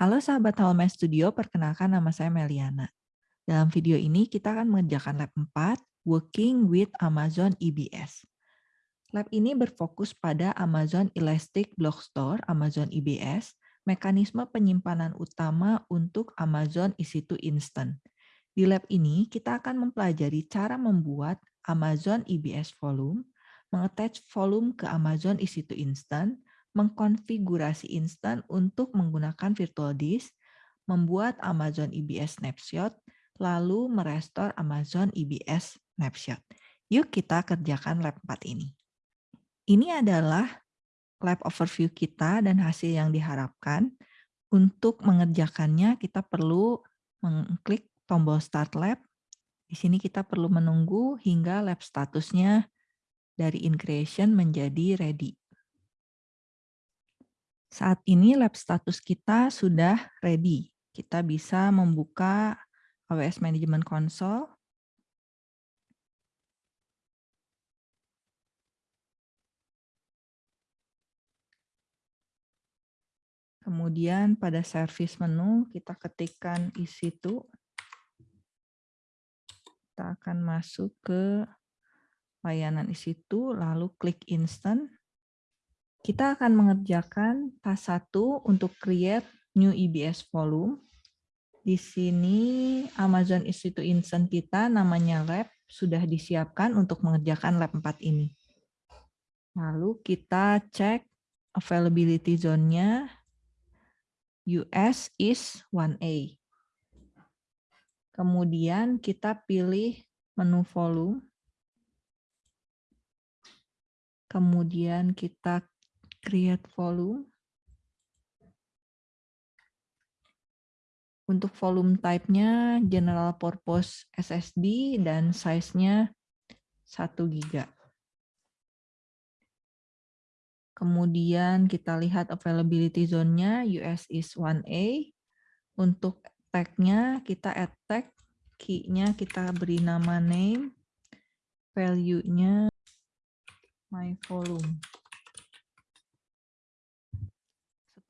Halo sahabat Halma Studio, perkenalkan nama saya Meliana. Dalam video ini kita akan mengerjakan lab 4, Working with Amazon EBS. Lab ini berfokus pada Amazon Elastic Block Store, Amazon EBS, mekanisme penyimpanan utama untuk Amazon EC2 Instant. Di lab ini kita akan mempelajari cara membuat Amazon EBS Volume, mengattach volume ke Amazon EC2 Instant, mengkonfigurasi instan untuk menggunakan virtual disk, membuat Amazon EBS Snapshot, lalu merestore Amazon EBS Snapshot. Yuk kita kerjakan lab 4 ini. Ini adalah lab overview kita dan hasil yang diharapkan. Untuk mengerjakannya kita perlu mengklik tombol Start Lab. Di sini kita perlu menunggu hingga lab statusnya dari in creation menjadi ready. Saat ini lab status kita sudah ready. Kita bisa membuka AWS Management Console. Kemudian pada service menu kita ketikkan EC2. Kita akan masuk ke layanan EC2, lalu klik instant. Kita akan mengerjakan task 1 untuk create new EBS volume. Di sini Amazon EC2 Instant kita namanya lab sudah disiapkan untuk mengerjakan lab 4 ini. Lalu kita cek availability zone-nya US is 1A. Kemudian kita pilih menu volume. Kemudian kita create volume. Untuk volume type-nya general purpose SSD dan size-nya 1 GB. Kemudian kita lihat availability zone-nya US is 1A. Untuk tag-nya kita add tag, key-nya kita beri nama name, value-nya my volume.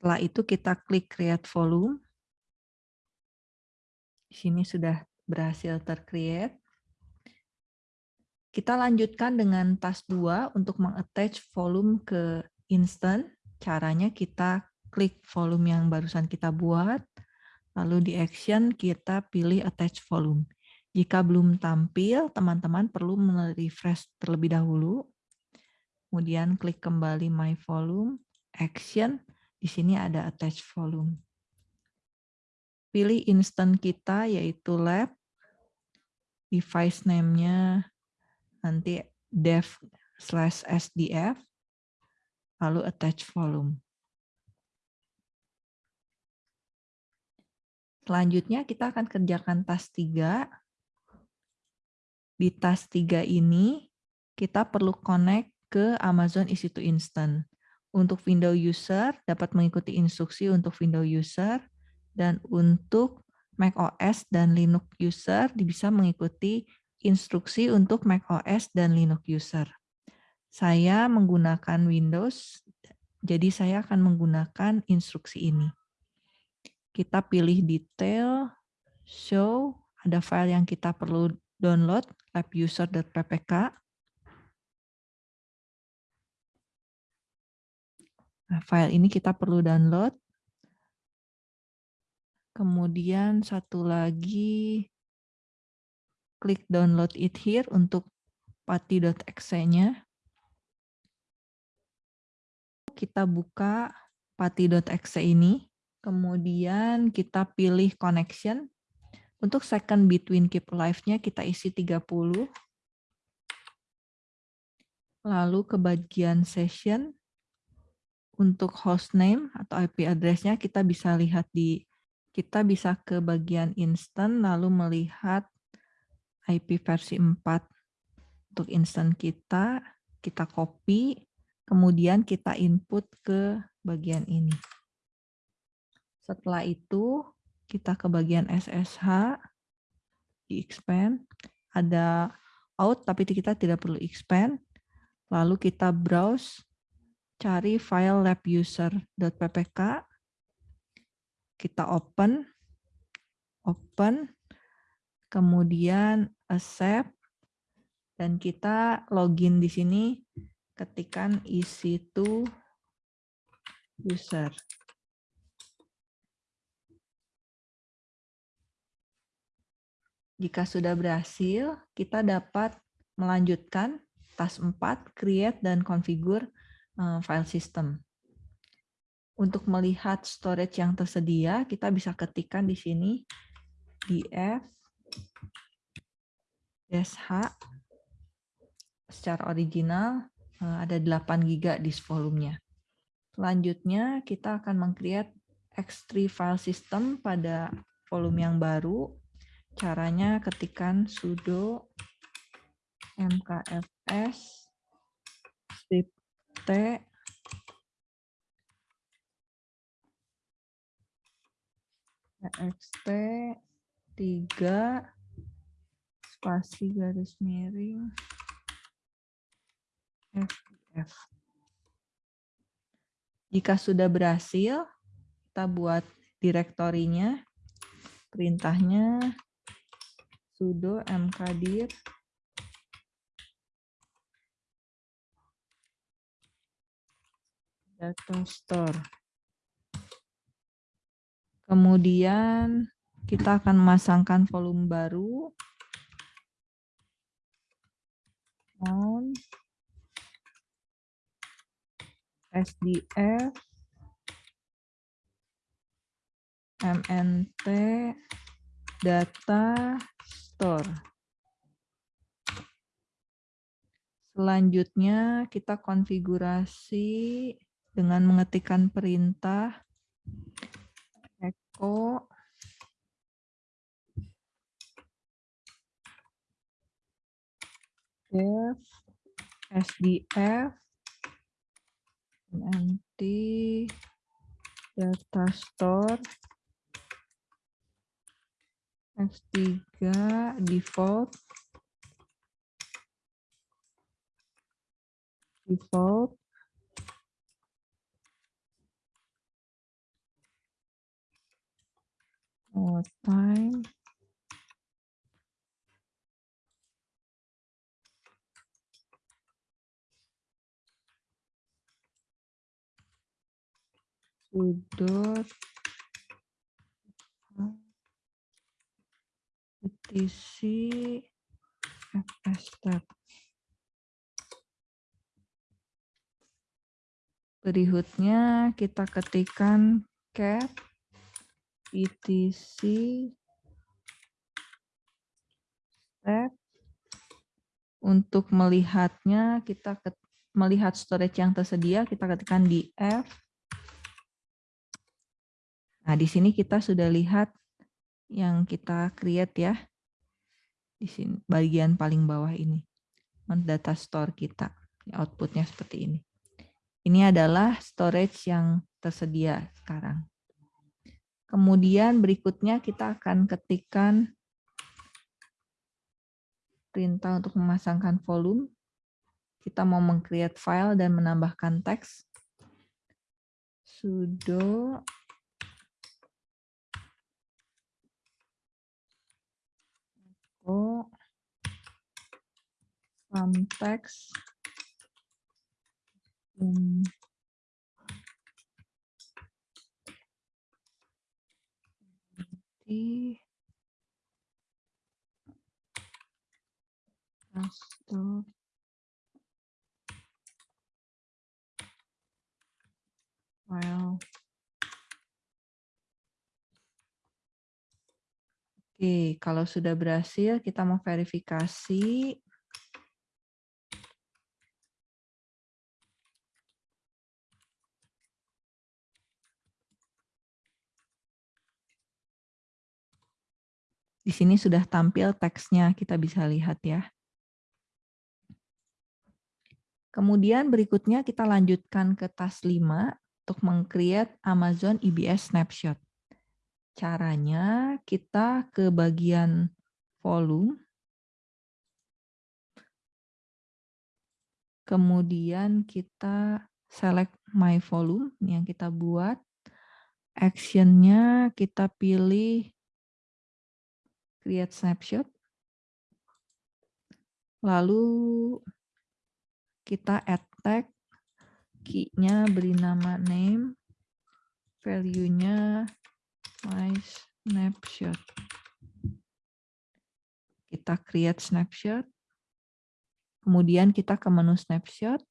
Setelah itu kita klik create volume. Di sini sudah berhasil tercreate. Kita lanjutkan dengan task 2 untuk mengattach volume ke instant. Caranya kita klik volume yang barusan kita buat, lalu di action kita pilih attach volume. Jika belum tampil, teman-teman perlu refresh terlebih dahulu. Kemudian klik kembali my volume, action, di sini ada attach volume. Pilih instant kita yaitu lab. Device name-nya nanti dev slash sdf. Lalu attach volume. Selanjutnya kita akan kerjakan task 3. Di task 3 ini kita perlu connect ke Amazon EC2 Instant. Untuk Windows user dapat mengikuti instruksi untuk Windows user dan untuk Mac OS dan Linux user bisa mengikuti instruksi untuk Mac OS dan Linux user. Saya menggunakan Windows, jadi saya akan menggunakan instruksi ini. Kita pilih detail, show, ada file yang kita perlu download, labuser.ppk. file ini kita perlu download. Kemudian satu lagi, klik download it here untuk pati.exe-nya. Kita buka pati.exe ini. Kemudian kita pilih connection. Untuk second between keep live-nya kita isi 30. Lalu ke bagian session untuk hostname atau IP address-nya kita bisa lihat di kita bisa ke bagian instant lalu melihat IP versi 4 untuk instant kita, kita copy, kemudian kita input ke bagian ini. Setelah itu kita ke bagian SSH, di expand, ada out tapi kita tidak perlu expand, lalu kita browse cari file labuser.ppk, kita open, open, kemudian accept, dan kita login di sini ketikan isi to user. Jika sudah berhasil, kita dapat melanjutkan tas 4, create dan configure file system. Untuk melihat storage yang tersedia, kita bisa ketikkan di sini df sh secara original eh, ada 8 GB disk volumenya. Selanjutnya kita akan meng-create X3 file system pada volume yang baru Caranya ketikan sudo mkfs script t txt 3 spasi garis miring ff. Jika sudah berhasil, kita buat direktorinya, perintahnya sudo mkdir data store. Kemudian kita akan memasangkan volume baru. On SDF MNT data store. Selanjutnya kita konfigurasi dengan mengetikkan perintah echo def sdf nanti data store F3 default default more time. Sudo etc fstep. Berikutnya kita ketikkan cat etc step. Untuk melihatnya, kita melihat storage yang tersedia, kita ketikkan di F. Nah, di sini kita sudah lihat yang kita create ya. Di sini bagian paling bawah ini. Data store kita. Outputnya seperti ini. Ini adalah storage yang tersedia sekarang. Kemudian berikutnya kita akan ketikkan perintah untuk memasangkan volume. Kita mau meng-create file dan menambahkan teks. sudo konteks hmm. Pastor file Oke, kalau sudah berhasil, kita mau verifikasi. Di sini sudah tampil teksnya, kita bisa lihat ya. Kemudian berikutnya kita lanjutkan ke tas 5 untuk meng-create Amazon EBS Snapshot. Caranya kita ke bagian volume, kemudian kita select my volume yang kita buat, Action-nya kita pilih create snapshot. Lalu kita add tag, key-nya beri nama name, value-nya my snapshot. Kita create snapshot. Kemudian kita ke menu snapshot.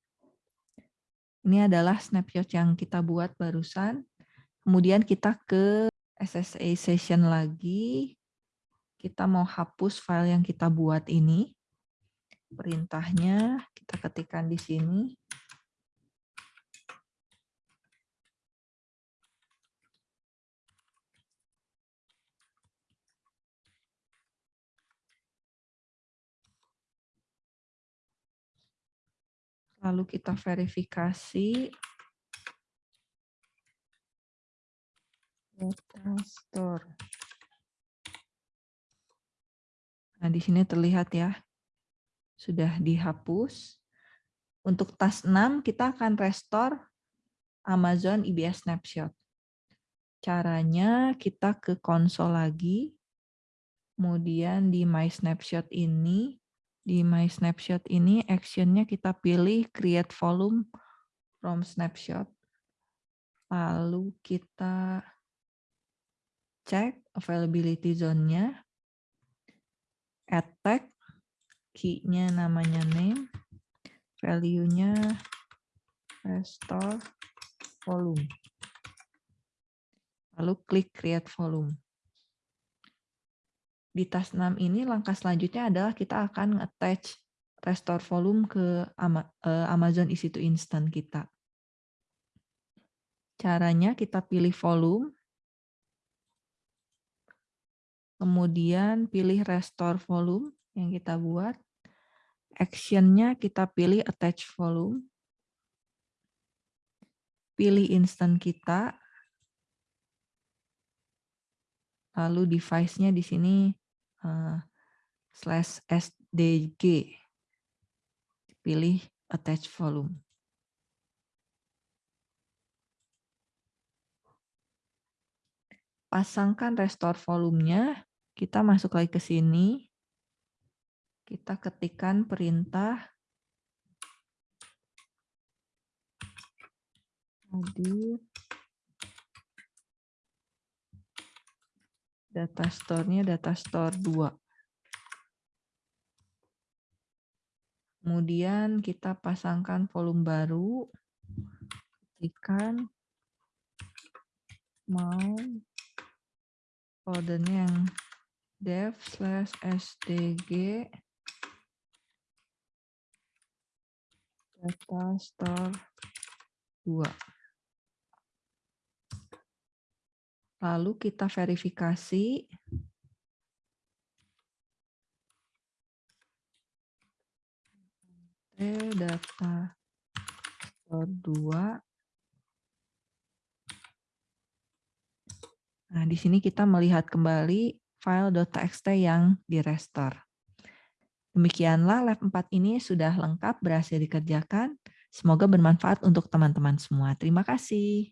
Ini adalah snapshot yang kita buat barusan. Kemudian kita ke SSA session lagi. Kita mau hapus file yang kita buat ini perintahnya kita ketikkan di sini. Lalu kita verifikasi data store. Nah, di sini terlihat ya, sudah dihapus. Untuk tas 6 kita akan restore Amazon IBS Snapshot. Caranya kita ke konsol lagi, kemudian di My Snapshot ini, di My Snapshot ini actionnya kita pilih Create Volume from Snapshot. Lalu kita cek availability zone-nya, tag, key-nya namanya name, value-nya restore volume. Lalu klik create volume. Di tas 6 ini langkah selanjutnya adalah kita akan attach restore volume ke eh, Amazon EC2 Instant kita. Caranya kita pilih volume, kemudian pilih restore volume, yang kita buat. Actionnya kita pilih attach volume. Pilih instant kita. Lalu device-nya di sini uh, slash SDG. Pilih attach volume. Pasangkan restore volumenya. Kita masuk lagi ke sini. Kita ketikkan perintah. Hadir. Data store-nya data store 2. Kemudian kita pasangkan volume baru, ketikkan mau foldernya yang dev slash sdg data store 2. Lalu kita verifikasi data store 2. Nah, di sini kita melihat kembali file .txt yang direstore. Demikianlah lab 4 ini sudah lengkap berhasil dikerjakan. Semoga bermanfaat untuk teman-teman semua. Terima kasih.